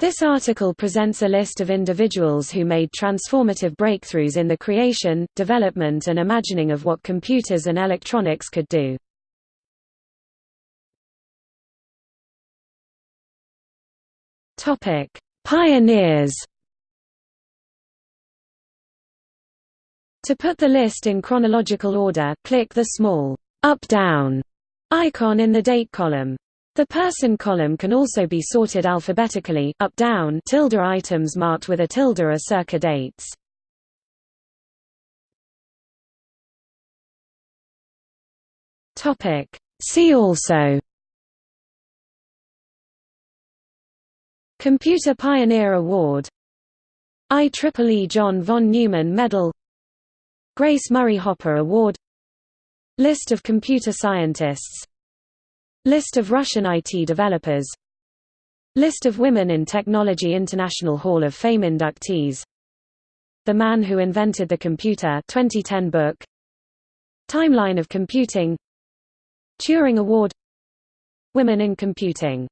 This article presents a list of individuals who made transformative breakthroughs in the creation, development and imagining of what computers and electronics could do. Pioneers To put the list in chronological order, click the small up-down icon in the date column. The person column can also be sorted alphabetically, up-down tilde items marked with a tilde are circa dates. See also. Computer Pioneer Award. IEEE John von Neumann Medal. Grace Murray Hopper Award. List of computer scientists List of Russian IT developers. List of women in Technology International Hall of Fame inductees. The Man Who Invented the Computer 2010 book. Timeline of Computing. Turing Award. Women in Computing